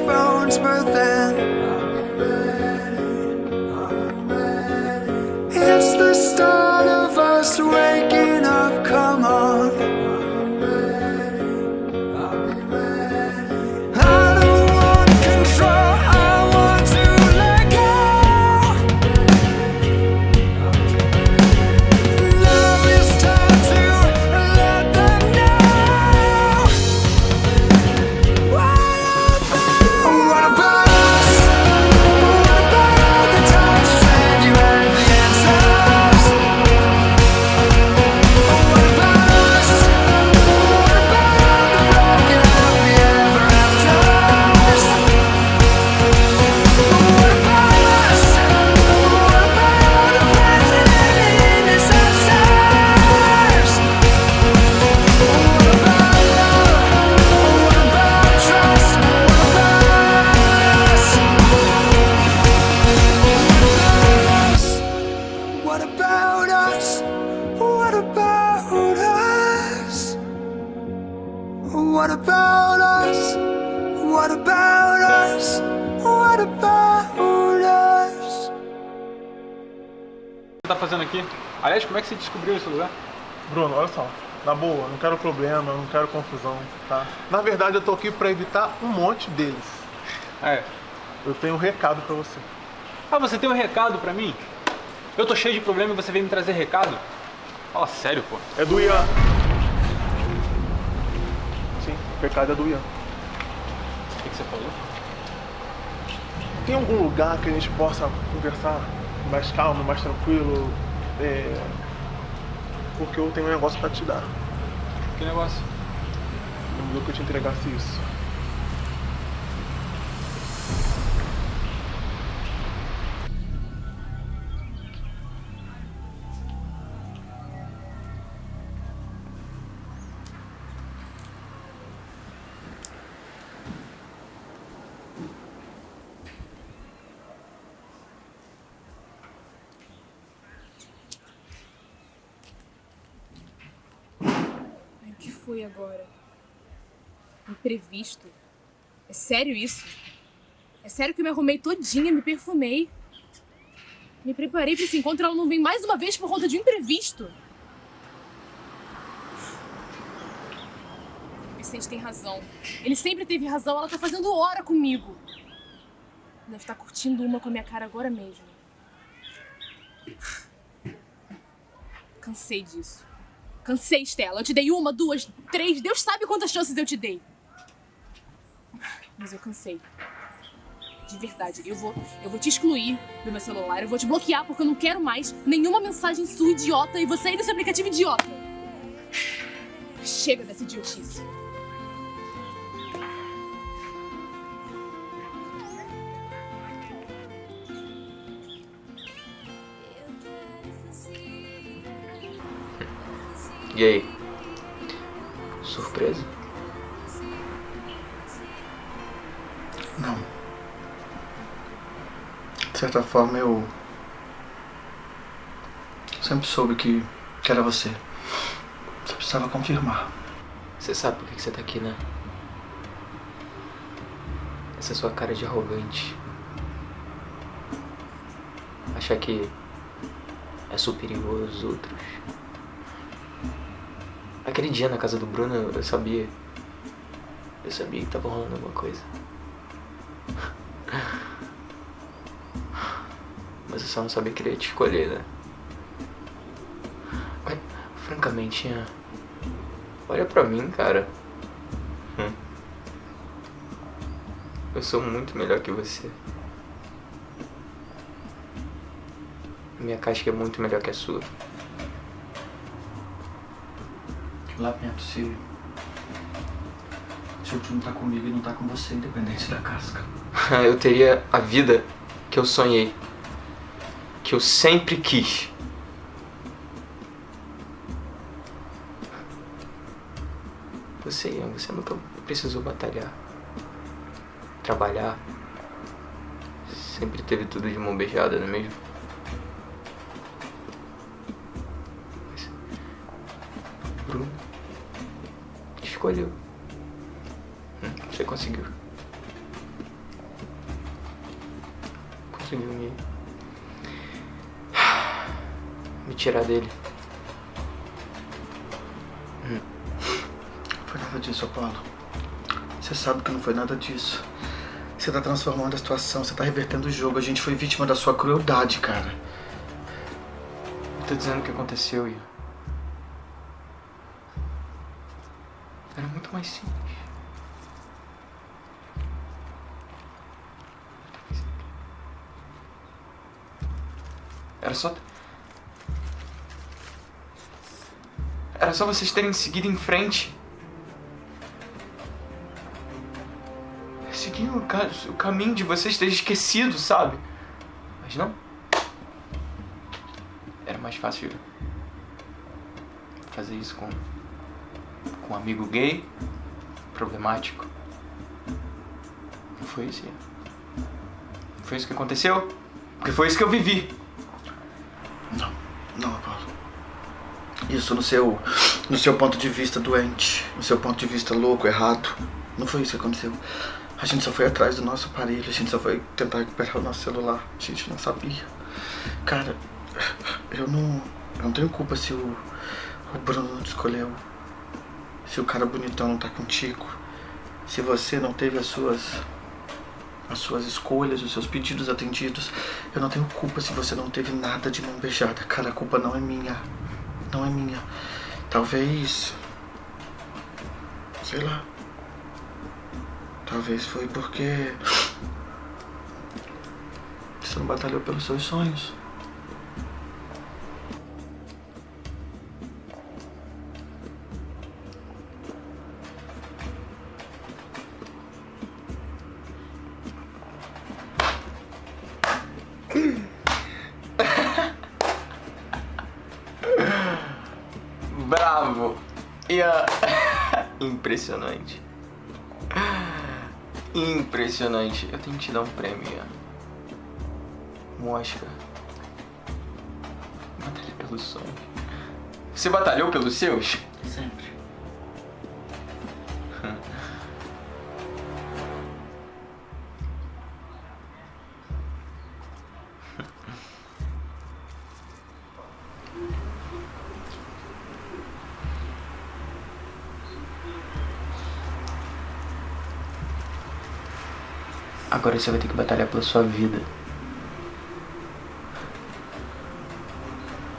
bones, but then it's the start of us waking tá fazendo aqui? Aliás, como é que você descobriu esse lugar? Bruno, olha só. Na boa, não quero problema, não quero confusão, tá? Na verdade, eu tô aqui pra evitar um monte deles. É. Eu tenho um recado pra você. Ah, você tem um recado pra mim? Eu tô cheio de problema e você veio me trazer recado? Fala sério, pô. É do Ian. Sim, o recado é do Ian. O que, que você falou? Tem algum lugar que a gente possa conversar mais calmo, mais tranquilo? É... Porque eu tenho um negócio pra te dar. Que negócio? Não viu que eu te entregasse isso. O agora? Imprevisto? É sério isso? É sério que eu me arrumei todinha, me perfumei? Me preparei pra esse encontro e ela não vem mais uma vez por conta de um imprevisto? Vicente tem razão. Ele sempre teve razão, ela tá fazendo hora comigo. Deve estar curtindo uma com a minha cara agora mesmo. Cansei disso. Cansei, Stella. Eu te dei uma, duas, três. Deus sabe quantas chances eu te dei. Mas eu cansei. De verdade. Eu vou, eu vou te excluir do meu celular. Eu vou te bloquear porque eu não quero mais nenhuma mensagem sua idiota e você aí desse aplicativo idiota. Chega dessa idiotice. E aí? Surpresa? Não. De certa forma eu. Sempre soube que, que era você. Só precisava confirmar. Você sabe por que que você tá aqui, né? Essa sua cara de arrogante. Achar que é superior aos outros. Aquele dia na casa do Bruno eu sabia. Eu sabia que tava rolando alguma coisa. Mas eu só não sabia que ele ia te escolher, né? Mas, francamente, Ian, olha pra mim, cara. Hum. Eu sou muito melhor que você. Minha casca é muito melhor que a sua. Lamento se. Se o não tá comigo e não tá com você, independente da casca. eu teria a vida que eu sonhei. Que eu sempre quis. Você, Ian, você nunca precisou batalhar. Trabalhar. sempre teve tudo de mão beijada, não é mesmo? Mas Bruno te escolheu. Hum, Você conseguiu. Conseguiu me. me tirar dele. Não foi nada disso, Apolo. Você sabe que não foi nada disso. Você tá transformando a situação, você tá revertendo o jogo. A gente foi vítima da sua crueldade, cara. Eu tô dizendo o que aconteceu, Ian. Mais simples. Era só. Era só vocês terem seguido em frente. Seguir o, ca- o caminho de vocês ter esquecido, sabe? Mas não. Era mais fácil fazer isso com, com um amigo gay, problemático. Não foi isso. Não foi isso que aconteceu? Porque foi isso que eu vivi. Não, não, Apolo. Isso no seu, no seu ponto de vista doente, no seu ponto de vista louco, errado. Não foi isso que aconteceu. A gente só foi atrás do nosso aparelho, a gente só foi tentar recuperar o nosso celular. A gente não sabia. Cara, eu não, eu não tenho culpa se o, o Bruno não escolheu. Se o cara bonitão não tá contigo. Se você não teve as suas as suas escolhas, os seus pedidos atendidos. Eu não tenho culpa se você não teve nada de mão beijada. Cara, a culpa não é minha. Não é minha. Talvez. Sei lá. Talvez foi porque. Você não batalhou pelos seus sonhos. Impressionante. Impressionante. Eu tenho que te dar um prêmio. Um Oscar. Batalha pelos sonhos. Você batalhou pelos seus? Sempre. Agora você vai ter que batalhar pela sua vida.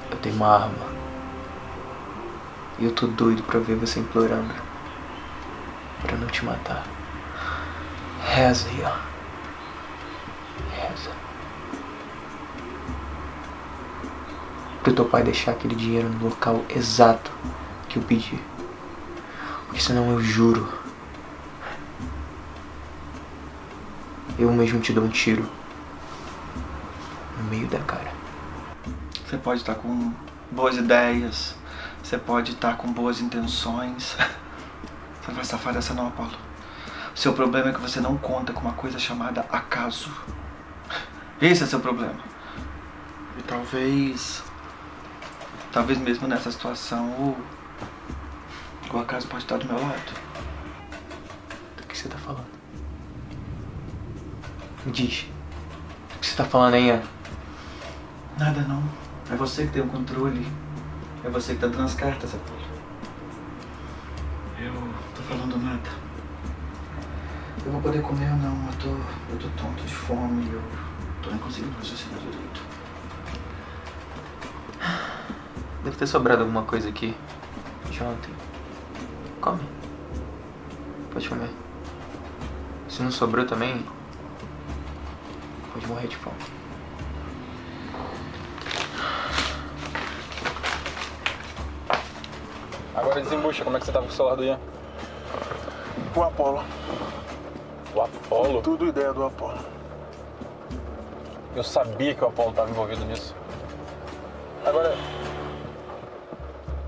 Eu tenho uma arma. E eu tô doido pra ver você implorando. Pra não te matar. Reza, Ian. Reza. Pro teu pai deixar aquele dinheiro no local exato que eu pedi. Porque senão eu juro. Eu mesmo te dou um tiro. No meio da cara. Você pode estar com boas ideias. Você pode estar com boas intenções. Você vai safar dessa não, Apolo. Seu problema é que você não conta com uma coisa chamada acaso. Esse é seu problema. E talvez. Talvez mesmo nessa situação o. O acaso pode estar do meu lado. Me diz. Do que você tá falando aí, Ian? Nada não. É você que tem o controle. É você que tá dando as cartas, Apolo. Eu tô falando nada. Eu vou poder comer ou não? Eu tô. Eu tô tonto de fome. Eu tô nem conseguindo raciocinar direito. Deve ter sobrado alguma coisa aqui de ontem. Come. Pode comer. Se não sobrou também, morrer de fome. Agora desembucha, como é que você tava com o celular do Ian? O Apolo. O Apolo? Tudo ideia do Apolo. Eu sabia que o Apolo estava envolvido nisso. Agora,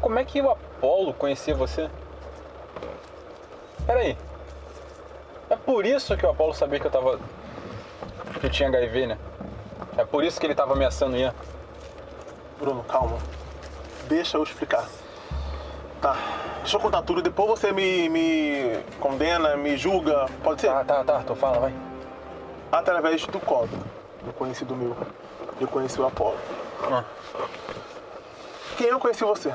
como é que o Apolo conhecia você? Peraí. É por isso que o Apolo sabia que eu tava que tinha HIV, né? É por isso que ele tava ameaçando o Ian. Bruno, calma. Deixa eu explicar. Tá. Deixa eu contar tudo, depois você me, me condena, me julga. Pode ser? Tá, tá, tá, tu fala, vai. Através do código. Um conhecido meu. Eu conheci o Apolo. Ah. Quem eu conheci você?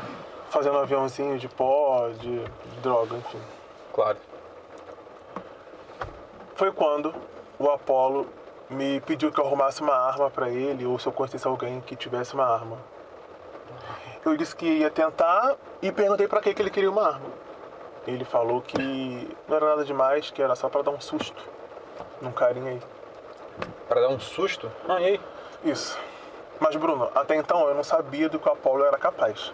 Fazendo um aviãozinho de pó, de, de droga, enfim. Claro. Foi quando o Apolo me pediu que eu arrumasse uma arma pra ele, ou se eu conhecesse alguém que tivesse uma arma. Eu disse que ia tentar e perguntei pra que que ele queria uma arma. Ele falou que não era nada demais, que era só pra dar um susto num carinha aí. Pra dar um susto? Ah, e aí? Isso. Mas, Bruno, até então eu não sabia do que o Apolo era capaz.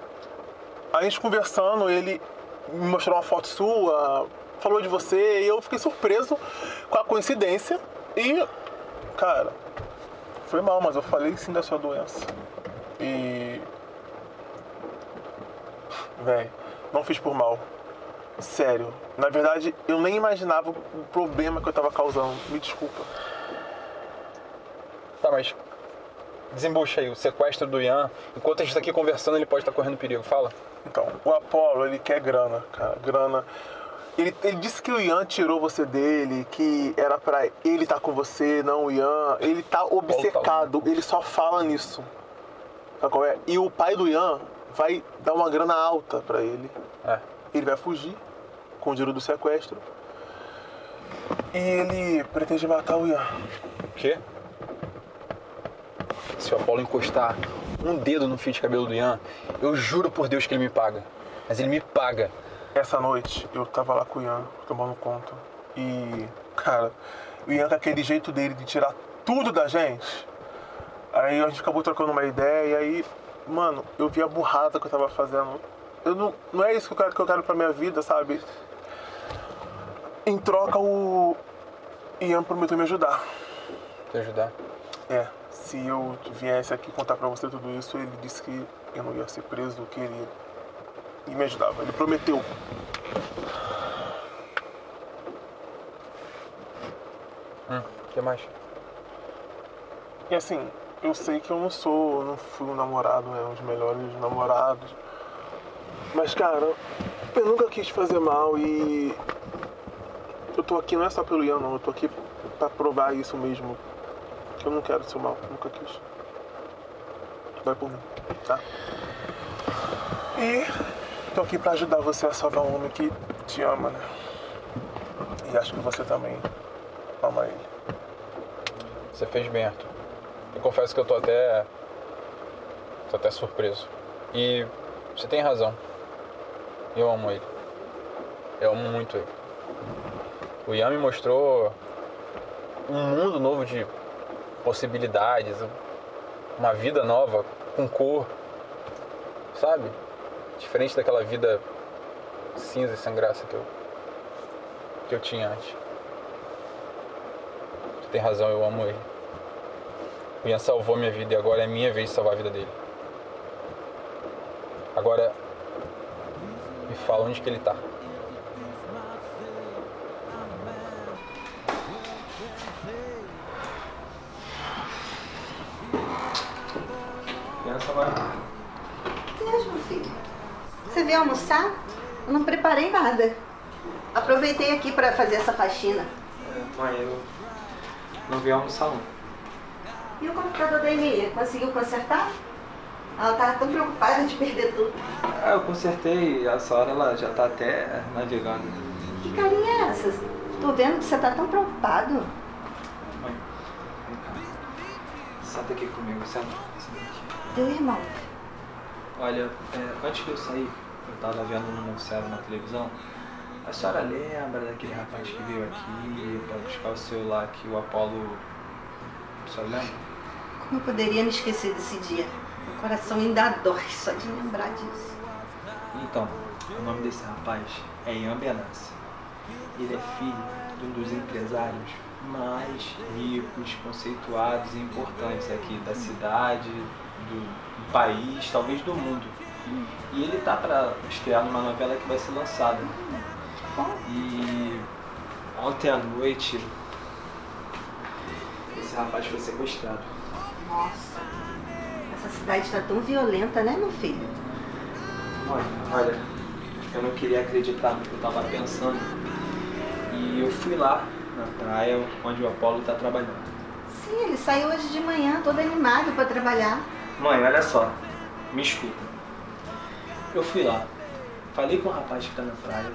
A gente conversando, ele me mostrou uma foto sua, falou de você, e eu fiquei surpreso com a coincidência. E, cara, foi mal, mas eu falei sim da sua doença. E. Véi, não fiz por mal. Sério. Na verdade, eu nem imaginava o problema que eu tava causando. Me desculpa. Tá, mas. Desembucha aí, o sequestro do Ian. Enquanto a gente tá aqui conversando, ele pode estar correndo perigo. Fala. Então, o Apolo, ele quer grana, cara, grana. Ele, ele disse que o Ian tirou você dele, que era pra ele estar com você, não o Ian. Ele tá obcecado, ele só fala nisso. Sabe qual é? E o pai do Ian vai dar uma grana alta pra ele. É. Ele vai fugir com o dinheiro do sequestro. E ele pretende matar o Ian. O quê? Se o Apolo encostar um dedo no fio de cabelo do Ian, eu juro por Deus que ele me paga. Mas ele me paga. Essa noite eu tava lá com o Ian, tomando conta. E, cara, o Ian com aquele jeito dele de tirar tudo da gente. Aí a gente acabou trocando uma ideia e aí, mano, eu vi a burrada que eu tava fazendo. Eu não, não é isso que eu quero que eu quero pra minha vida, sabe? Em troca o Ian prometeu me ajudar. Te ajudar. É, se eu viesse aqui contar pra você tudo isso, ele disse que eu não ia ser preso, que ele ia me ajudava. Ele prometeu. Hum, o que mais? E assim, eu sei que eu não sou, não fui um namorado, né? Um dos melhores namorados. Mas, cara, eu nunca quis fazer mal e. Eu tô aqui não é só pelo Ian, não. Eu tô aqui pra provar isso mesmo. Que eu não quero seu mal, nunca quis. Vai por mim, tá? E tô aqui pra ajudar você a salvar um homem que te ama, né? E acho que você também ama ele. Você fez bem, Arthur. Eu confesso que eu tô até. tô até surpreso. E você tem razão. Eu amo ele. Eu amo muito ele. O Ian me mostrou um mundo novo de possibilidades, uma vida nova, com cor, sabe? Diferente daquela vida cinza e sem graça que eu, que eu tinha antes. Você tem razão, eu amo ele. O Ian salvou minha vida e agora é minha vez de salvar a vida dele. Agora, me fala onde que ele tá. Pensa vai. Você veio almoçar? Eu não preparei nada. Aproveitei aqui pra fazer essa faxina. Mãe, eu não vim almoçar não. E o computador da Emília? Conseguiu consertar? Ela tava tão preocupada de perder tudo. Ah, eu consertei, essa hora ela já tá até navegando. Que carinha é essa? Tô vendo que você tá tão preocupado. Mãe, vem cá. Senta aqui comigo, senta. Teu irmão. Olha, é, antes de eu sair, eu tava vendo um noticiário na televisão. A senhora lembra daquele rapaz que veio aqui pra buscar o celular que o Apolo. A senhora lembra? Como eu poderia me esquecer desse dia? Meu coração ainda dói só de lembrar disso. Então, o nome desse rapaz é Ian Benassi. Ele é filho de um dos empresários mais ricos, conceituados e importantes aqui da cidade, do país, talvez do mundo. E ele tá para estrear numa novela que vai ser lançada. E ontem à noite esse rapaz foi sequestrado. Nossa, essa cidade está tão violenta, né, meu filho? Mãe, olha, eu não queria acreditar no que eu tava pensando. E eu fui lá na praia onde o Apolo tá trabalhando. Sim, ele saiu hoje de manhã todo animado para trabalhar. Mãe, olha só, me escuta. Eu fui lá, falei com o rapaz que tá na praia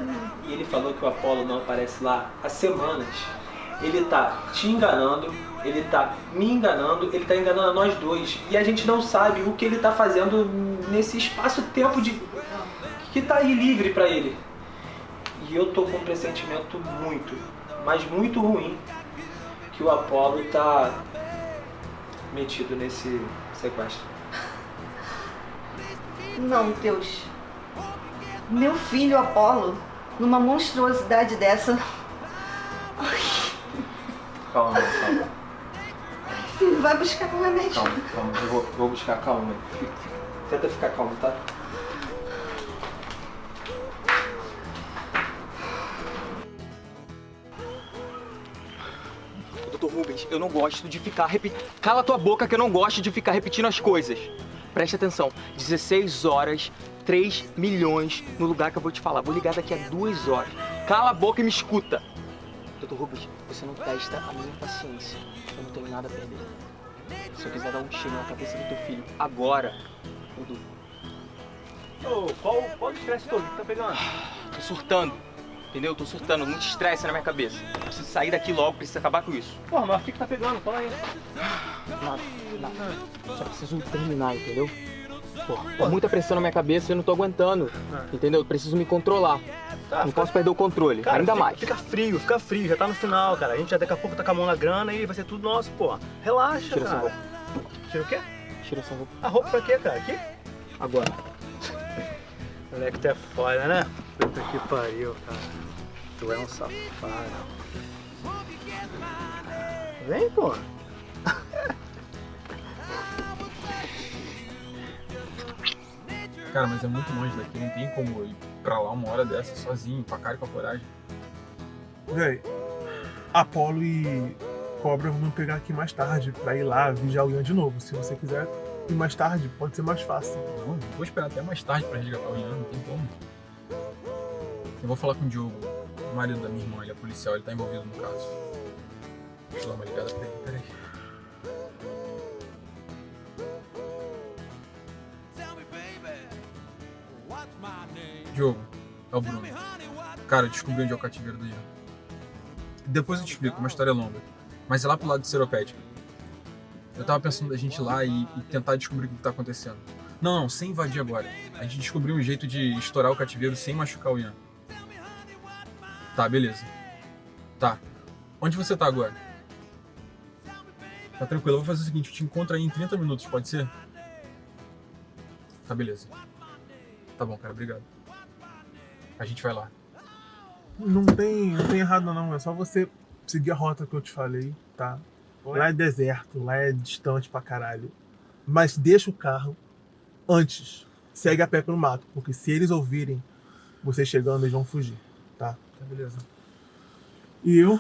e ele falou que o Apolo não aparece lá há semanas. Ele tá te enganando, ele tá me enganando, ele tá enganando a nós dois. E a gente não sabe o que ele tá fazendo nesse espaço-tempo de que tá aí livre pra ele. E eu tô com um pressentimento muito, mas muito ruim que o Apolo tá metido nesse sequestro. Não, Deus. Meu filho Apolo, numa monstruosidade dessa. Calma, calma, Filho, vai buscar um remédio. calma, calma. Eu vou, vou buscar calma. Fica- fica- Tenta ficar calmo, tá? Doutor Rubens, eu não gosto de ficar repetindo. Cala tua boca que eu não gosto de ficar repetindo as coisas. Preste atenção. 16 horas, 3 milhões no lugar que eu vou te falar. Vou ligar daqui a duas horas. Cala a boca e me escuta. Doutor Rubens, você não testa a minha paciência. Eu não tenho nada a perder. Se eu quiser dar um tiro na cabeça do teu filho agora, eu dou. Ô, qual, qual estresse todo que tá pegando? Tô surtando. Entendeu? Tô surtando. Muito estresse na minha cabeça. Preciso sair daqui logo, preciso acabar com isso. Porra, mas o que que tá pegando? Fala aí. Nada, nada. Só preciso terminar, entendeu? Pô, tá muita pressão na minha cabeça e eu não tô aguentando. Entendeu? Eu preciso me controlar. Tá, não posso perder o controle, Cara, ainda fica, mais. Fica frio, fica frio, já tá no final, cara. A gente já daqui a pouco tá com a mão na grana e vai ser tudo nosso, pô. Relaxa, Tira essa cara. roupa. Tira o quê? Tira essa roupa. A roupa pra quê, cara? Aqui? Agora. Moleque, tu é foda, né? Puta que pariu, cara. Tu é um safado. Vem, pô. Cara, mas é muito longe daqui, não tem como ir pra lá uma hora dessa sozinho, com a cara e com a coragem. Véi, Apolo e Cobra vão pegar aqui mais tarde pra ir lá vigiar o Ian de novo. Se você quiser ir mais tarde, pode ser mais fácil. Não, não vou esperar até mais tarde pra resgatar o Ian, não tem como. Eu vou falar com o Diogo, o marido da minha irmã, ele é policial, ele tá envolvido no caso. Deixa eu dar uma ligada pra ele, peraí. Diogo, é o Bruno. Cara, eu descobri onde é o cativeiro do Ian. Depois eu te explico, uma história longa. Mas é lá pro lado de Seropédica. Eu tava pensando da gente ir lá e, e tentar descobrir o que, tá acontecendo. Não, não, sem invadir agora. A gente descobriu um jeito de estourar o cativeiro sem machucar o Ian. Tá, beleza. Tá. Onde você tá agora? Tá tranquilo, eu vou fazer o seguinte, eu te encontro aí em 30 minutos, pode ser? Tá, beleza. Tá bom, cara, obrigado. A gente vai lá. Não tem, não tem errado não, é só você seguir a rota que eu te falei, tá? Lá é deserto, lá é distante pra caralho. Mas deixa o carro antes. Segue a pé pelo mato, porque se eles ouvirem você chegando, eles vão fugir, tá? Tá, beleza. E eu.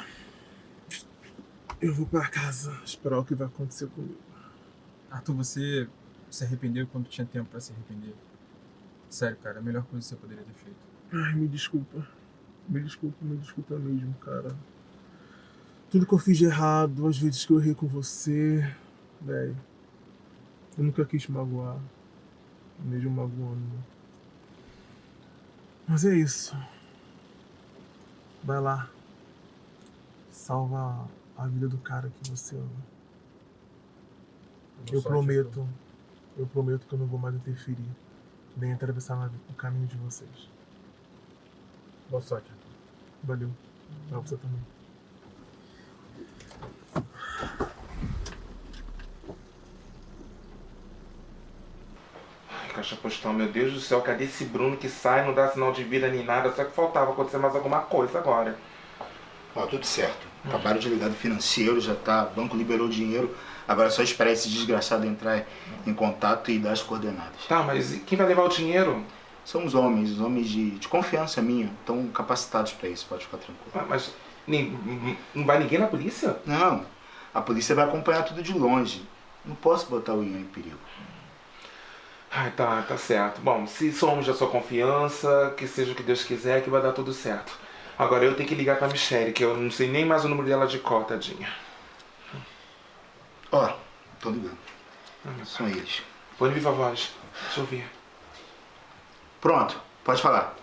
Eu vou pra casa esperar o que vai acontecer comigo. Arthur, você se arrependeu quando tinha tempo pra se arrepender. Sério, cara, a melhor coisa que você poderia ter feito. Ai, me desculpa. Me desculpa, me desculpa mesmo, cara. Tudo que eu fiz de errado, as vezes que eu errei com você, velho. Eu nunca quis te magoar. Mesmo magoando. Mas é isso. Vai lá. Salva a vida do cara que você ama. Eu sorte, prometo. Eu prometo que eu não vou mais interferir. Nem atravessar o caminho de vocês. Boa sorte. Valeu. Pra você também. Ai, Caixa postal, meu Deus do céu, cadê esse Bruno que sai, não dá sinal de vida nem nada? Só que faltava acontecer mais alguma coisa agora. Ó, tudo certo. Acabaram de ligar do financeiro, já tá. O banco liberou o dinheiro. Agora é só esperar esse desgraçado entrar em contato e dar as coordenadas. Tá, mas quem vai levar o dinheiro? São os homens, os homens de, de confiança minha. Estão capacitados pra isso, pode ficar tranquilo. Ah, Mas nem- não vai ninguém na polícia? Não. A polícia vai acompanhar tudo de longe. Não posso botar o Ian em perigo. Ai, tá, tá certo. Bom, se somos da sua confiança, que seja o que Deus quiser, que vai dar tudo certo. Agora eu tenho que ligar pra Michelle, que eu não sei nem mais o número dela de cor, tadinha. Ó, tô ligando. São eles. Põe viva voz. Deixa eu ouvir. Pronto, pode falar.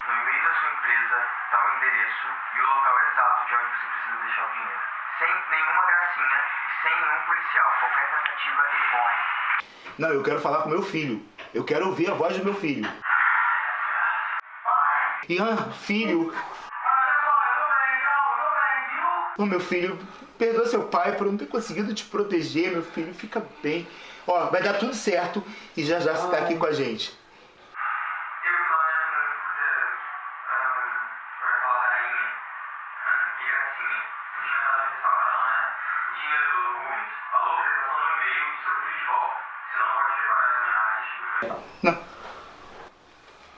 No e-mail da sua empresa tá o endereço e o local exato de onde você precisa deixar o dinheiro. Sem nenhuma gracinha e sem nenhum policial. Qualquer tentativa, ele morre. Não, eu quero falar com meu filho. Eu quero ouvir a voz do meu filho. Ian, filho. Ô meu filho, perdoa seu pai por não ter conseguido te proteger, meu filho. Fica bem. Ó, vai dar tudo certo e já já você tá aqui com a gente.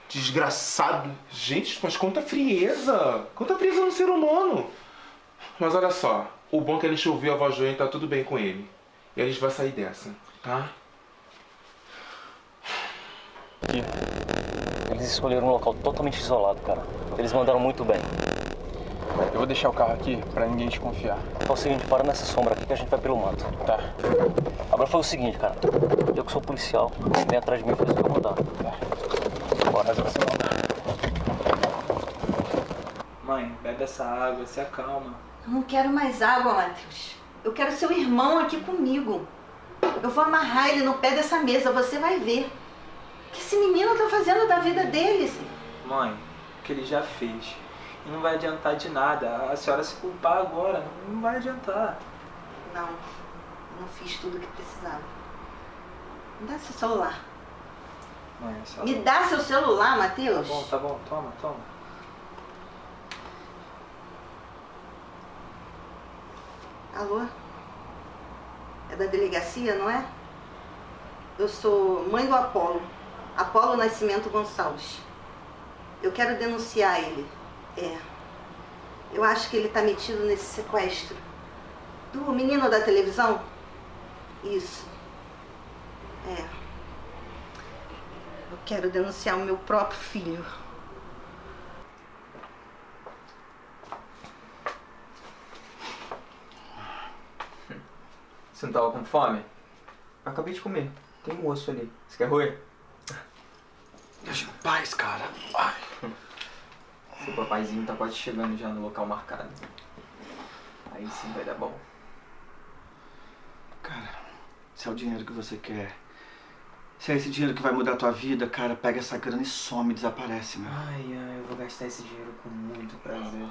Desgraçado. Gente, mas quanta frieza! Quanta frieza no ser humano! Mas olha só, o bom é que a gente ouviu a voz do Ian e tá tudo bem com ele. E a gente vai sair dessa, tá? Eles escolheram um local totalmente isolado, cara. Eles mandaram muito bem. Eu vou deixar o carro aqui pra ninguém desconfiar. É o seguinte, para nessa sombra aqui que a gente vai pelo mato. Tá. Agora foi o seguinte, cara. Eu que sou policial, você vem atrás de mim e faz o que eu mandar. Tá. Bora, essa Mãe, bebe essa água, se acalma. Eu não quero mais água, Matheus. Eu quero seu irmão aqui comigo. Eu vou amarrar ele no pé dessa mesa, você vai ver. O que esse menino tá fazendo da vida dele? Mãe, o que ele já fez. E não vai adiantar de nada. A senhora se culpar agora, não vai adiantar. Não, não fiz tudo o que precisava. Me dá seu celular. Mãe, a senhora... Me dá seu celular, Tá Matheus. bom, tá bom, toma, toma. Alô? É da delegacia, não é? Eu sou mãe do Apolo. Apolo Nascimento Gonçalves. Eu quero denunciar ele. É. Eu acho que ele tá metido nesse sequestro. Do menino da televisão? Isso. É. Eu quero denunciar o meu próprio filho. Você não tava com fome? Eu acabei de comer. Tem um osso ali. Você quer roer? Deixa em paz, cara. Seu papaizinho tá quase chegando já no local marcado. Aí sim vai dar bom. Cara, se é o dinheiro que você quer, se é esse dinheiro que vai mudar a tua vida, cara, pega essa grana e some, desaparece, meu. Ai, ai, eu vou gastar esse dinheiro com muito prazer.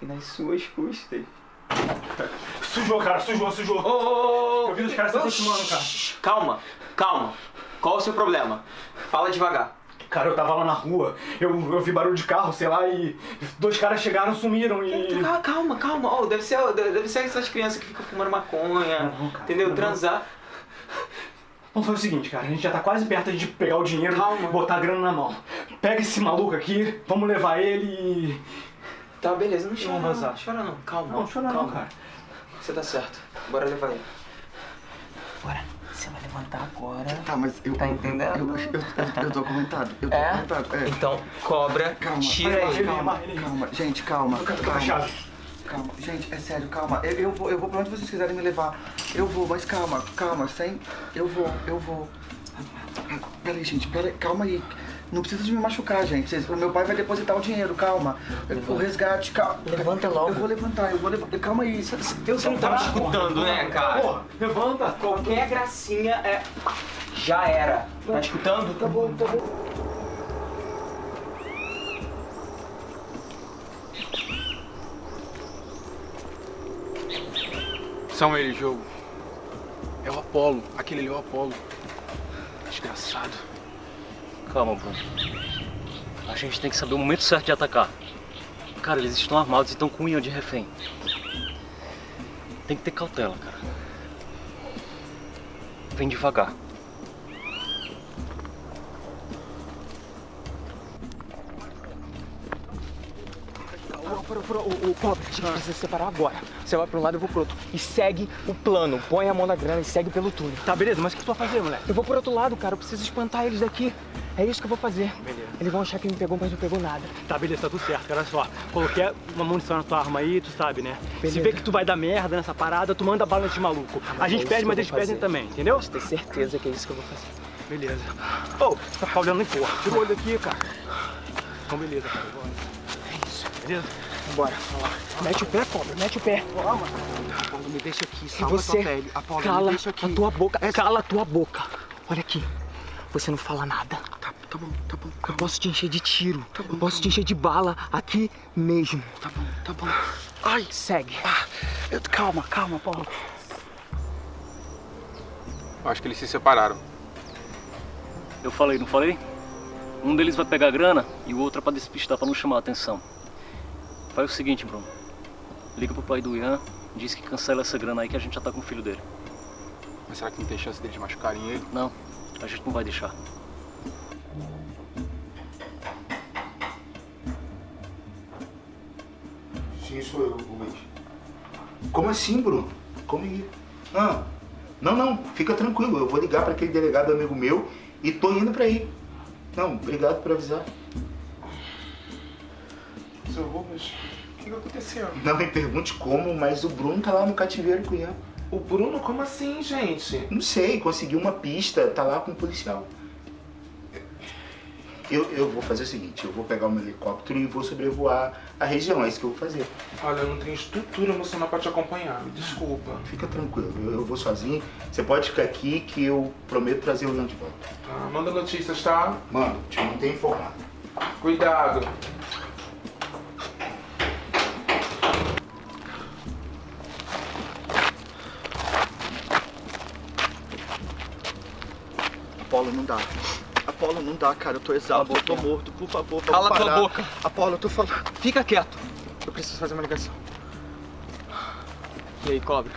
E nas suas custas. Sujou, cara, sujou, sujou. Ô, ô, ô, Eu vi os caras se aproximando, cara. Calma, calma. Qual o seu problema? Fala devagar. Cara, eu tava lá na rua, eu, eu vi barulho de carro, sei lá, e dois caras chegaram, sumiram e. Calma, calma, calma. Oh, deve, ser, deve ser essas crianças que ficam fumando maconha, Não, cara, entendeu? não. Transar. Vamos fazer o seguinte, cara, a gente já tá quase perto de pegar o dinheiro e botar a grana na mão. Pega esse maluco aqui, vamos levar ele e. Tá, beleza, não chora Vamos não, vazar. não chora não, calma. Não, chora não, calma. cara. Você tá certo, bora levar ele. Bora, você vai levantar agora. Tá, mas eu. Tá entendendo? Eu, eu, eu, eu tô comentado. Eu tô É? comentado. É. Então, cobra, Calma, tira ele. calma, calma, gente, calma, Fica calma. chave. Calma, gente, é sério, calma. Eu, eu vou, eu vou pra onde vocês quiserem me levar. Eu vou, mas calma, calma, sem. Eu vou, eu vou. Peraí, gente, peraí, calma aí. Não precisa de me machucar, gente. Vocês- O meu pai vai depositar o dinheiro, calma. O resgate, calma. Levanta logo. Eu vou levantar, eu vou levantar. Calma aí. Eu Você não tá me escutando, né, cara? Porra, levanta. Qualquer gracinha é. Já era. Tá escutando? Tá bom, tá bom. São eles, jogo. É o Apolo. Aquele ali é o Apolo. Desgraçado. Calma, Bruno. A gente tem que saber o momento certo de atacar. Cara, eles estão armados e estão com o Ian de refém. Tem que ter cautela, cara. Vem devagar. Pro, pro, o, o pobre, a gente precisa se separar agora. Você vai pra um lado, eu vou pro outro. E segue o plano. Põe a mão na grana e segue pelo túnel. Tá, beleza, mas o que tu vai fazer, moleque? Eu vou pro outro lado, cara. Eu preciso espantar eles daqui. É isso que eu vou fazer. Beleza. Eles vão achar que me pegou, mas não pegou nada. Tá, beleza, tá tudo certo. Olha só, coloquei uma munição na tua arma aí, tu sabe, né? Se Beleza. vê que tu vai dar merda nessa parada, tu manda bala nesse maluco. A gente É perde, mas eles perdem também, entendeu? Pode ter certeza que é isso que eu vou fazer. Beleza. Ô, tá ficar olhando nem porra. Tira o olho daqui, cara. Então, beleza, cara. Bora. É isso. Beleza? Bora. Mete o pé, cobra. Mete o pé. Apolo, me deixa aqui, E salva você tua pele. Apolo, cala me deixa aqui. a tua boca. Cala a tua boca. Olha aqui. Você não fala nada. Tá, tá bom, tá bom. Eu posso te encher de tiro. Tá bom, eu posso tá te encher de bala aqui mesmo. Tá bom, tá bom. Ai, Segue. eu- calma, calma, Paulo. Eu acho que eles se separaram. Eu falei, não falei? Um deles vai pegar a grana e o outro é pra despistar, pra não chamar a atenção. Faz o seguinte, Bruno. Liga pro pai do Ian, diz que cancela essa grana aí que a gente já tá com o filho dele. Mas será que não tem chance deles machucarem ele? Não, a gente não vai deixar. Sim, sou eu, Luiz. Como assim, Bruno? Como aí? Ah, não, não, fica tranquilo. Eu vou ligar para aquele delegado amigo meu e tô indo para aí. Não, obrigado por avisar. Seu Rubens, o que que aconteceu? Não me pergunte como, mas o Bruno tá lá no cativeiro com o Ian. O Bruno, como assim, gente? Não sei, conseguiu uma pista, tá lá com o policial. Eu, eu vou fazer o seguinte, eu vou pegar o meu helicóptero e vou sobrevoar a região, é isso que eu vou fazer. Olha, eu não tenho estrutura emocional pra te acompanhar, me desculpa. Fica tranquilo, eu, eu vou sozinho. Você pode ficar aqui que eu prometo trazer o Ian de volta. Tá, manda notícias, tá? Mano, te mantenho informado. Cuidado. Apolo, não dá. Apolo, não dá, cara. Eu tô exausto, eu tô morto. Por favor, vamos Cala tua parar. boca. Apolo, eu tô falando. Fica quieto. Eu preciso fazer uma ligação. E aí, cobra?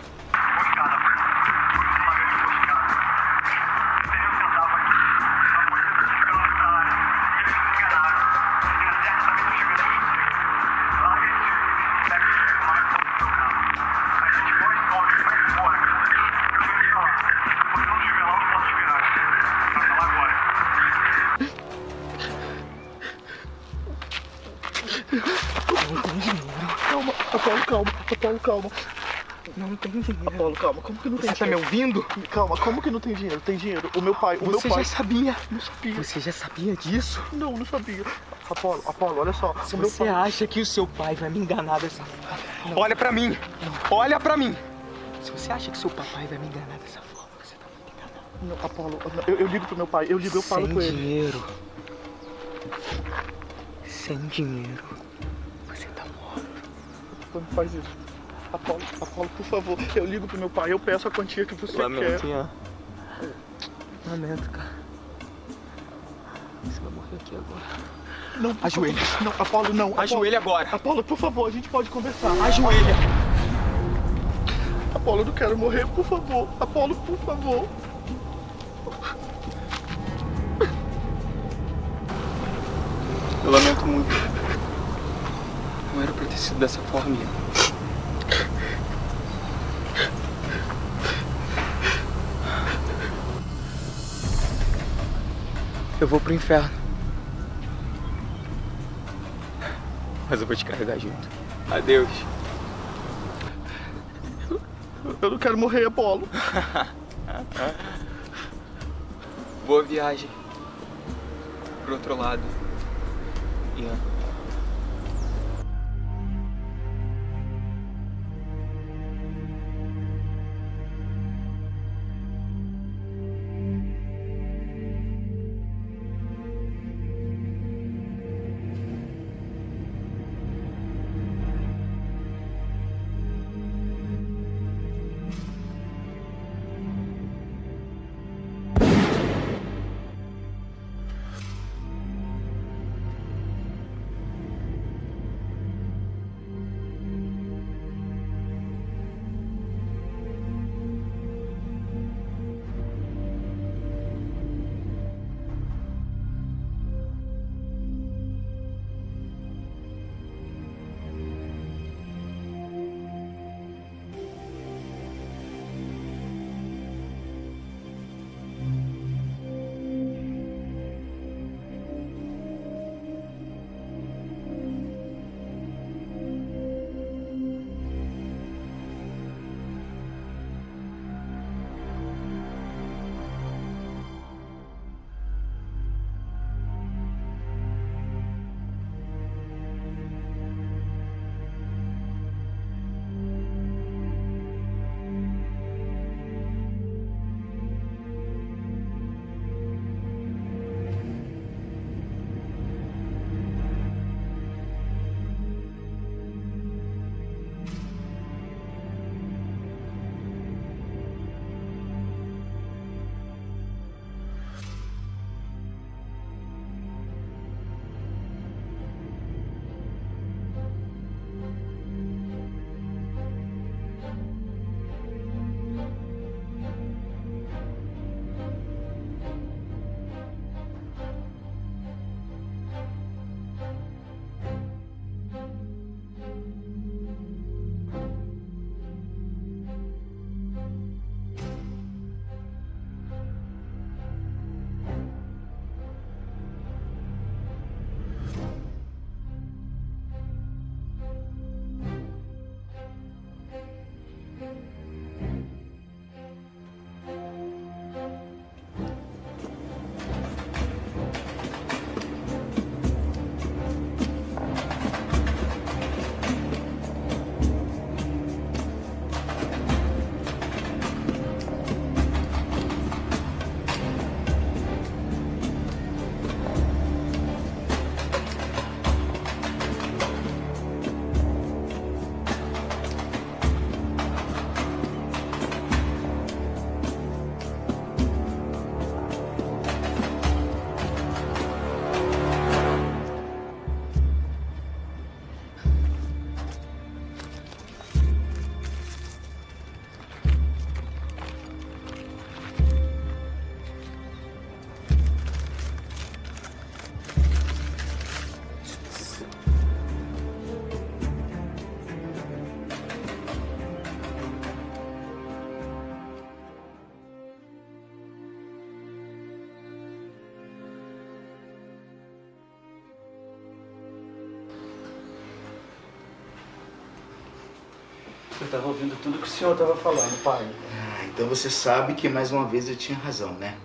Apolo, calma. Apolo, calma. Não tem dinheiro. Apolo, calma. Como que não tem Você tá me dinheiro? ouvindo? Calma, como que não tem dinheiro? Tem dinheiro. O meu pai, o Você meu pai. já sabia. Não sabia. Você já sabia disso? Não, não sabia. Apolo, Apolo, olha só. Se você pai. acha que o seu pai vai me enganar dessa forma, olha pra mim. Olha pra mim. Se você acha que seu papai vai me enganar dessa forma, você tá muito enganado. Não, Apolo, eu, eu ligo pro meu pai. Eu ligo, eu falo Sem com ele. dinheiro. Sem dinheiro. Não faz isso. Apolo, Apolo, por favor. Eu ligo pro meu pai. Eu peço a quantia que você Lamento, quer. Ian. Lamento, cara. Você vai morrer aqui agora. Não, Ajoelha. favor. Não, Apolo, não. Apolo. Ajoelha agora. Apolo, por favor, a gente pode conversar. Ajoelha. Apolo, eu não quero morrer, por favor. Apolo, por favor. Eu lamento muito. Ter sido dessa forma. Eu vou pro inferno. Mas eu vou te carregar junto. Adeus. Eu não quero morrer, Apolo. Boa viagem. Pro outro lado. Ian. Eu tava ouvindo tudo que o senhor tava falando, pai. Ah, então você sabe que mais uma vez eu tinha razão, né?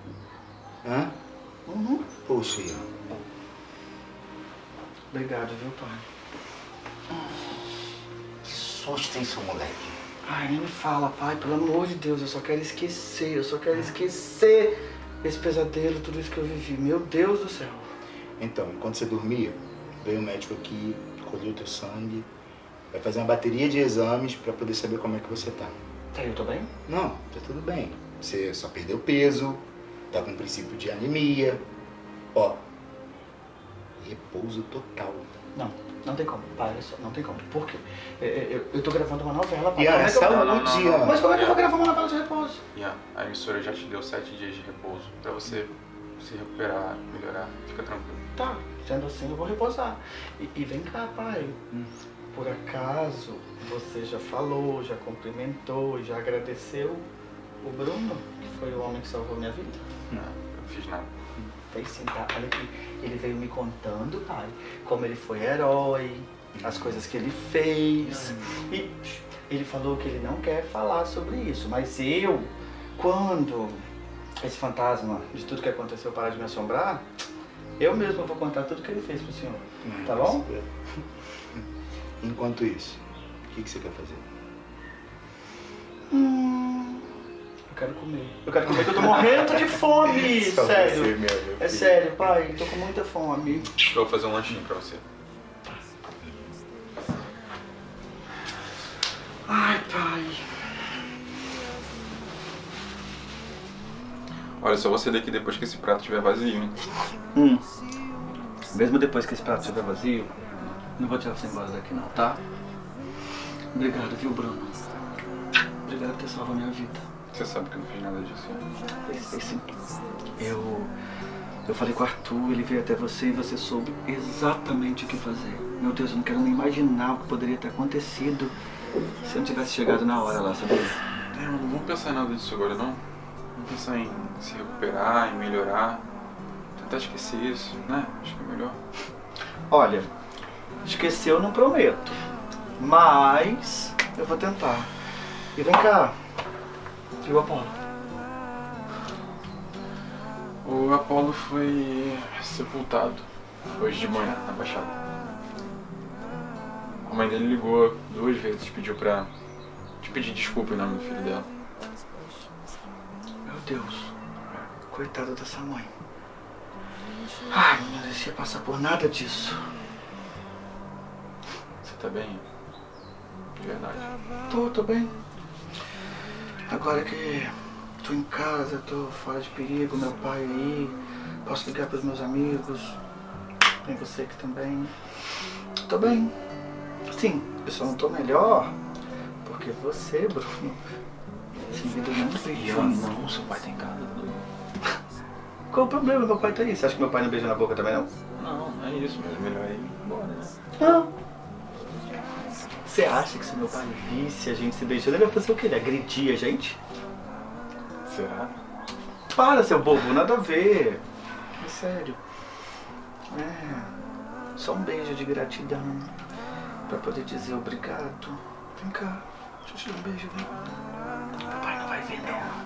Hã? Uhum. Poxa, Ian. Obrigado, viu, pai? Que sorte tem seu moleque. Ai, nem me fala, pai, pelo amor de Deus, eu só quero esquecer, eu só quero esquecer esse pesadelo, tudo isso que eu vivi. Meu Deus do céu. Então, enquanto você dormia, veio o médico aqui, colheu teu sangue, vai fazer uma bateria de exames pra poder saber como é que você tá. Tá, eu tô bem? Não, tá tudo bem. Você só perdeu peso, tá com princípio de anemia. Ó, repouso total. Não, não tem como. Pai, olha só, não tem como. Por quê? Eu, eu, eu tô gravando uma novela. Ian, Como é é saúde, Não, não, não. Mas como é que eu vou gravar uma novela de repouso? Ian, a emissora já te deu sete dias de repouso pra você se recuperar, melhorar. Fica tranquilo. Tá, sendo assim eu vou repousar. E, e vem cá, pai. Hum. Por acaso você já falou, já cumprimentou, já agradeceu o Bruno, que foi o homem que salvou minha vida? Não, eu não fiz nada. Fez sim, tá? Olha aqui. Ele veio me contando, pai, como ele foi herói, as coisas que ele fez. E ele falou que ele não quer falar sobre isso, mas eu, quando esse fantasma de tudo que aconteceu parar de me assombrar, eu mesmo vou contar tudo que ele fez pro senhor. Tá bom? Enquanto isso, o que, que você quer fazer? Hum, eu quero comer. Eu quero comer, que eu tô morrendo de fome! Sério. você, meu, meu É sério, pai, tô com muita fome. Eu vou fazer um lanchinho pra você. Ai, pai. Olha, só você daqui depois que esse prato estiver vazio, hein? Hum. Mesmo depois que esse prato estiver vazio, não vou tirar você embora daqui não, tá? Obrigado, viu, Bruno? Obrigado por ter salvo a minha vida. Você sabe que eu não fiz nada disso. né? Sim. Eu. Eu falei com o Arthur, ele veio até você e você soube exatamente o que fazer. Meu Deus, eu não quero nem imaginar o que poderia ter acontecido se eu não tivesse chegado na hora lá, sabia? É, não vamos pensar em nada disso agora, não. Vamos pensar em se recuperar, em melhorar. Tentar esquecer isso, né? Acho que é melhor. Olha, esquecer eu não prometo. Mas eu vou tentar. E vem cá. E o Apolo? O Apolo foi sepultado hoje de manhã na Baixada. A mãe dele ligou duas vezes, pediu pra te pedir desculpa em nome do filho dela. Meu Deus. Coitada dessa mãe. Ai, não merecia passar por nada disso. Tá bem? De verdade. Tô, tô bem. Agora que tô em casa, tô fora de perigo, meu pai aí, posso ligar pros meus amigos, tem você aqui também. Tô bem. Sim, eu só não tô melhor porque você, Bruno, sem vida não veio. não, seu pai tá em casa. Qual o problema? Meu pai tá aí. Você acha que meu pai não beija na boca também, não? Não, não é isso, mas é melhor ir embora, né? Não. Você acha que se meu pai visse a gente se beijando, ele ia fazer o quê? Ele agredir a gente? Será? Para, seu bobo, nada a ver. É sério. É. Só um beijo de gratidão. Pra poder dizer obrigado. Vem cá. Deixa eu te dar um beijo, vem. Papai não vai ver, não.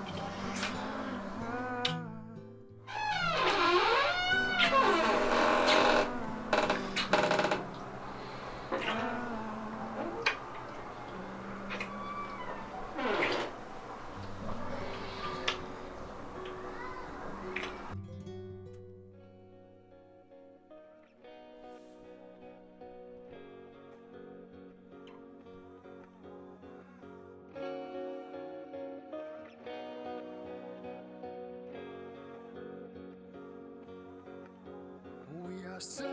Searchlights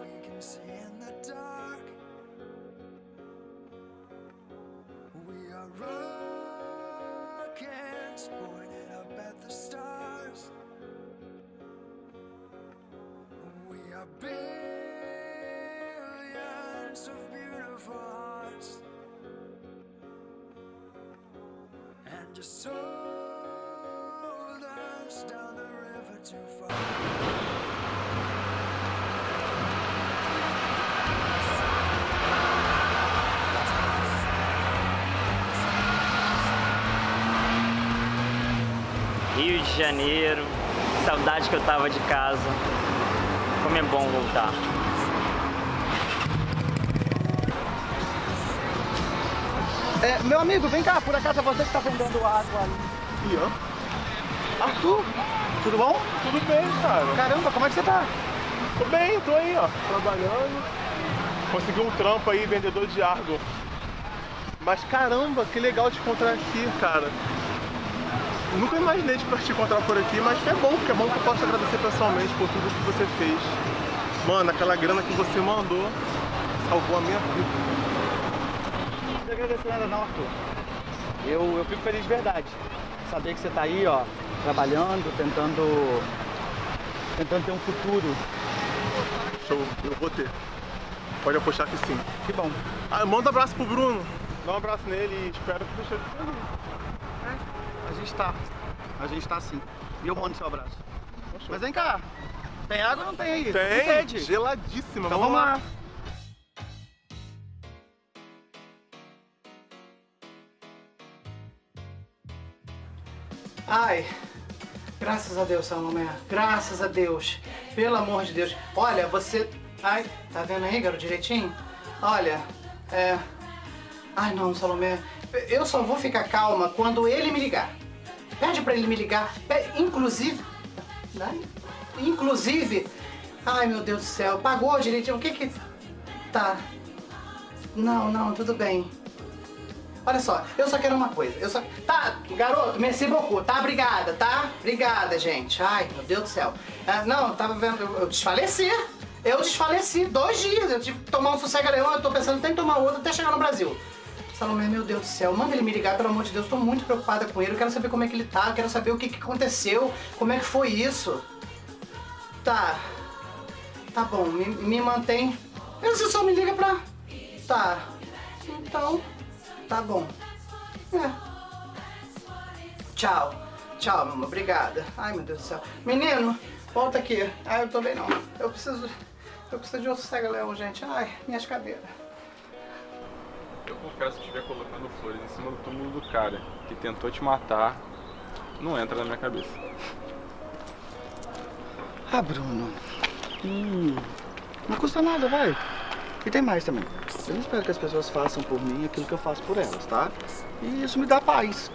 we can see in the dark. We are rockets pointed up at the stars. We are billions of beautiful hearts. And you sold us down the. Rio de Janeiro, saudade que eu tava de casa. Como é bom voltar. É, meu amigo, vem cá, por acaso é você que tá vendendo água ali. E eu? Arthur, tudo bom? Tudo bem, cara. Caramba, como é que você tá? Tô bem, tô aí, ó, trabalhando. Consegui um trampo aí, vendedor de água. Mas caramba, que legal te encontrar aqui, cara. Nunca imaginei de te encontrar por aqui, mas é bom, porque é bom que eu posso agradecer pessoalmente por tudo que você fez. Mano, aquela grana que você mandou salvou a minha vida. Não precisa agradecer nada não, Arthur. Eu, eu fico feliz de verdade. Saber que você tá aí, ó, trabalhando, tentando. Tentando ter um futuro. Show, eu vou ter. Pode apostar que sim. Que bom. Ah, manda um abraço pro Bruno. Dá um abraço nele e espero que você esteja feliz. A gente tá. A gente tá sim. E eu mando seu abraço. Mas vem cá. Tem água ou não tem aí? Tem, sede. geladíssima. Então vamos lá. Ai, graças a Deus, Salomé. Graças a Deus. Pelo amor de Deus. Olha, você. Ai, tá vendo aí, garoto, direitinho? Olha, é. Ai, não, Salomé. Eu só vou ficar calma quando ele me ligar. Pede pra ele me ligar. Inclusive. Né? Inclusive. Ai, meu Deus do céu. Pagou direitinho. O que que. Tá. Não, não, tudo bem. Olha só, eu só quero uma coisa. Eu só. Tá, garoto, merci beaucoup, tá? Obrigada, tá? Obrigada, gente. Ai, meu Deus do céu. Ah, não, tava vendo. Eu, eu desfaleci. Eu desfaleci. Dois dias. Eu tive que tomar um sossega leão. Eu tô pensando em tomar outro até chegar no Brasil. Salomé, meu Deus do céu, manda ele me ligar, pelo amor de Deus. Tô muito preocupada com ele. Eu quero saber como é que ele tá. Eu quero saber o que, que aconteceu. Como é que foi isso. Tá. Tá bom, me, me mantém. Você só me liga pra. Tá. Então. Tá bom. É. Tchau. Tchau, mamãe. Obrigada. Ai, meu Deus do céu. Menino, volta aqui. Ai, eu tô bem não. Eu preciso. Eu preciso de um sossega-leão, gente. Ai, minhas cadeiras. Eu confesso que estiver colocando flores em cima do túmulo do cara que tentou te matar, não entra na minha cabeça. Ah, Bruno. Hum, não custa nada, vai. E tem mais também. Eu não espero que as pessoas façam por mim aquilo que eu faço por elas, tá? E isso me dá paz.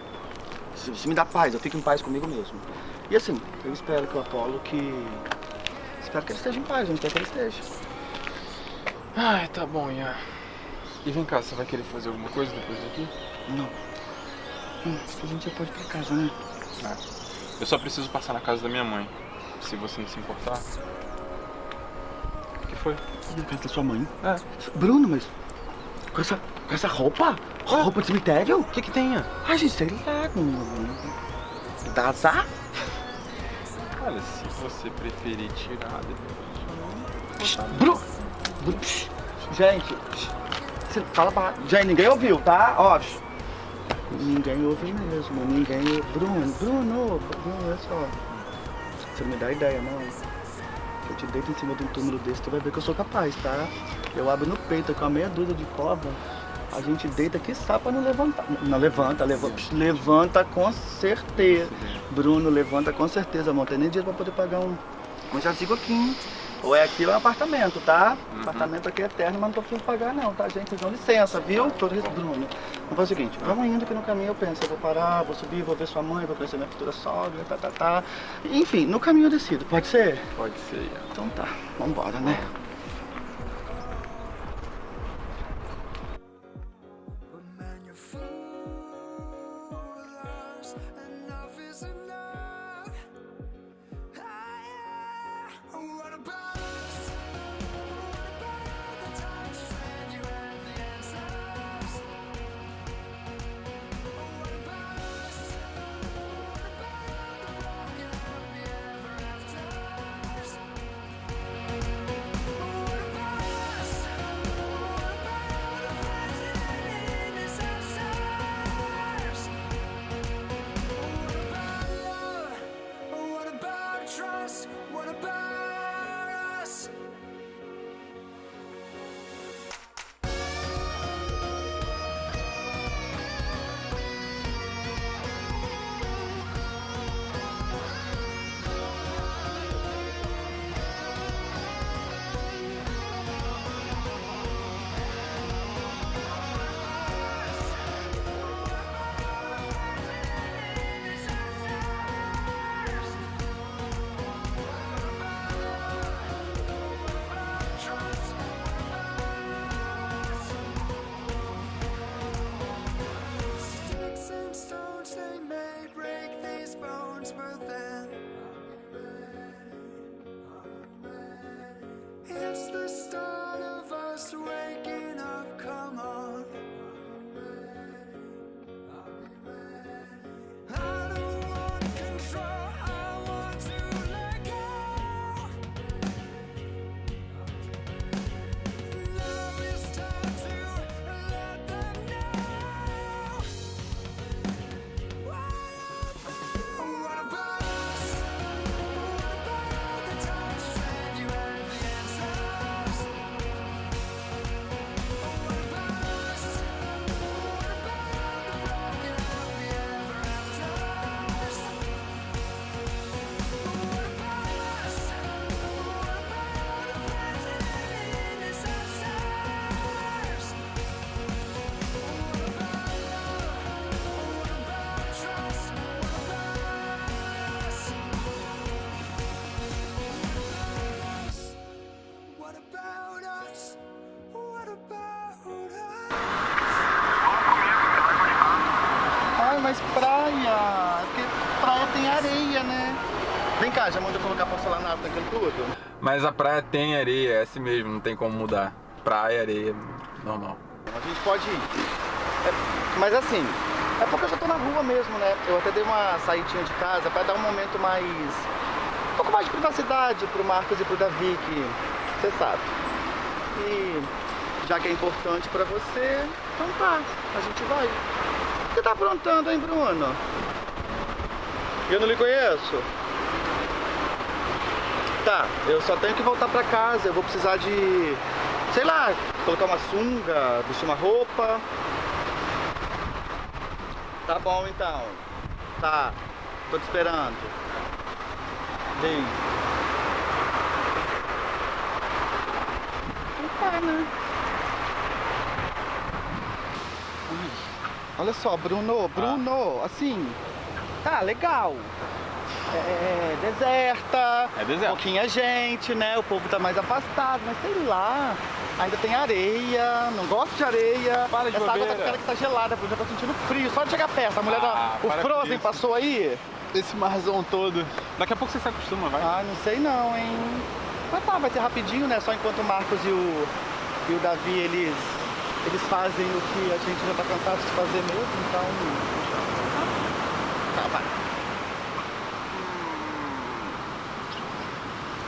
Isso, isso me dá paz, eu fico em paz comigo mesmo. E assim, eu espero que o Apolo que. Espero que ele esteja em paz, onde quer que ele esteja. Ai, tá bom, Ian. E vem cá, você vai querer fazer alguma coisa depois daqui? Não. Hum, a gente já pode ir pra casa, né? Ah, eu só preciso passar na casa da minha mãe. Se você não se importar. Foi? Na casa da sua mãe? É. Bruno, mas. Com essa, com essa roupa? Roupa de cemitério? O que que tem? Ai, gente, sei lá. Não... Dá azar? Olha, se você preferir tirar depois. Bruno! Bruno, psh. Gente. Você fala pra. Gente, ninguém ouviu, tá? Ó. psh. Ninguém ouve mesmo. Ninguém. Bruno, Bruno, Bruno, olha só. Você me dá ideia, não. Eu te deito em cima de um túmulo desse, tu vai ver que eu sou capaz, tá? Eu abro no peito com a meia dúzia de cova. A gente deita que pra não levantar. Não, levanta, levanta. Levanta com certeza. Bruno, levanta com certeza, amor. Tem nem dinheiro pra poder pagar um. Um jazigo aqui, hein? Ou é aquilo ou é um apartamento, tá? Apartamento aqui é eterno, mas não tô precisando pagar não, tá, gente? Dão licença, viu? Todo isso, Bruno. Vamos fazer o seguinte, vamos indo que no caminho eu penso, eu vou parar, vou subir, vou ver sua mãe, vou conhecer minha futura sogra, tá, tá, tá. Enfim, no caminho eu decido, pode ser? Pode ser. Então tá, vambora, né? Tem areia, né? Vem cá, já mandou colocar porcelanato naquilo tudo? Mas a praia tem areia, é assim mesmo, não tem como mudar. Praia, areia, normal. A gente pode ir. É, mas assim, é porque eu já tô na rua mesmo, né? Eu até dei uma saidinha de casa pra dar um momento mais. um pouco mais de privacidade pro Marcos e pro Davi, que você sabe. E já que é importante pra você, então tá, a gente vai. O que você tá aprontando, hein, Bruno? Eu não lhe conheço. Tá, eu só tenho que voltar pra casa, eu vou precisar de, sei lá, colocar uma sunga, vestir uma roupa. Tá bom então. Tá, tô te esperando. Então tá, né? Ui, Olha só, Bruno, Bruno, assim, tá legal. É, é deserta, É deserto. pouquinha gente, né? O povo tá mais afastado, mas sei lá. Ainda tem areia, não gosto de areia. Para de Essa água tá bobeira. ficando que tá gelada, Bruno, já tô sentindo frio. Só de chegar perto, a mulher Ah, da. O Frozen passou aí? Esse marzão todo. Daqui a pouco você se acostuma, vai. Ah, não sei não, hein? Mas tá, vai ser rapidinho, né? Só enquanto o Marcos e o, e o Davi, eles, eles fazem o que a gente já tá cansado de fazer mesmo, então. Tá, vai.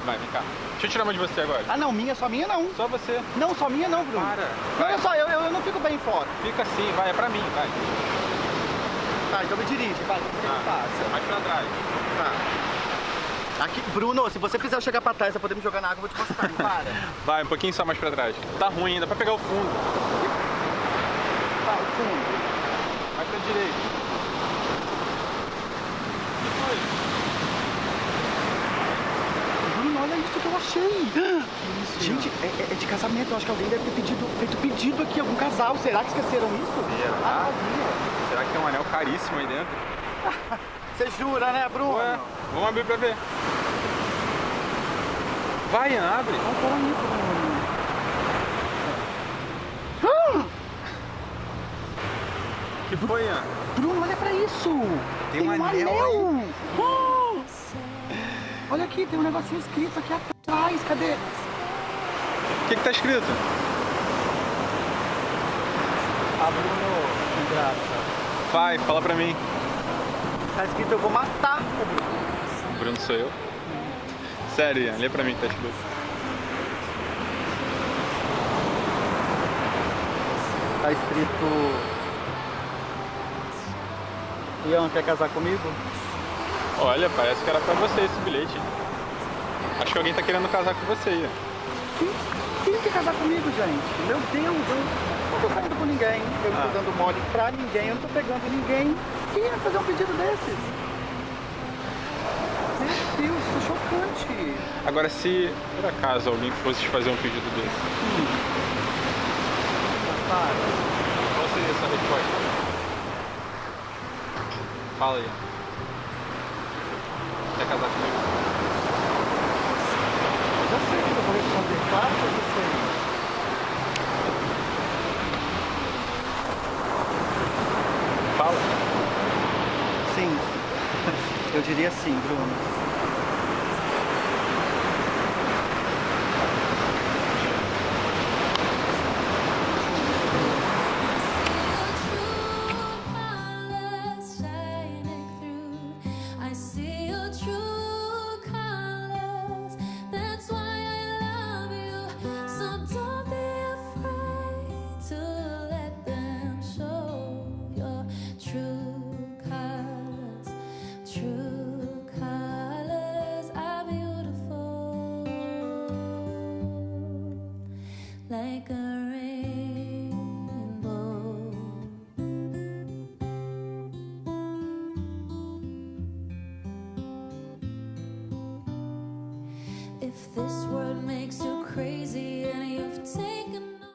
Vai, vem cá. Deixa eu tirar uma de você agora. Ah não, minha, só minha não. Só você. Não, só minha não, Bruno. Para. Não, olha só, eu, eu, eu não fico bem fora. Fica assim, vai, é pra mim, vai. Tá, então me dirige, vai, que Ah. passa? Mais pra trás. Tá. Aqui, Bruno, se você fizer eu chegar pra trás pra poder me jogar na água, eu vou te não para. Vai, um pouquinho só mais pra trás. Tá ruim ainda, pra pegar o fundo. Tá, o fundo. Vai pra direita. Bruno, olha isso que eu achei. Gente, é, é- é de casamento. Eu acho que alguém deve ter pedido, feito pedido aqui, algum casal. Será que esqueceram isso? Será? Ah, Será que tem um anel caríssimo aí dentro? Você jura, né, Bruno? Ué, vamos abrir pra ver. Vai, Ian, abre. Não, peraí, Bruno. que foi, Ian? Bruno, olha pra isso. Tem um anel Ah! Aqui, tem um negocinho escrito aqui atrás. Cadê? O que que tá escrito? Ah, Bruno, que graça. Vai, fala pra mim. Tá escrito eu vou matar o Bruno. O Bruno sou eu. Sério, Ian, lê pra mim o que tá escrito. Tá escrito. Ian, quer casar comigo? Olha, parece que era pra você esse bilhete. Acho que alguém tá querendo casar com você, Ian. Quem, quem quer casar comigo, gente? Meu Deus, eu não tô saindo com ninguém. Eu não tô Ah. dando mole pra ninguém, eu não tô pegando ninguém. Quem ia fazer um pedido desses? Meu Deus, isso é chocante. Agora, se por acaso alguém fosse te fazer um pedido desse, qual seria essa resposta? Fala aí. Quer casar comigo? Já sei o que eu sei. Fala. Sim. Eu diria sim, Bruno.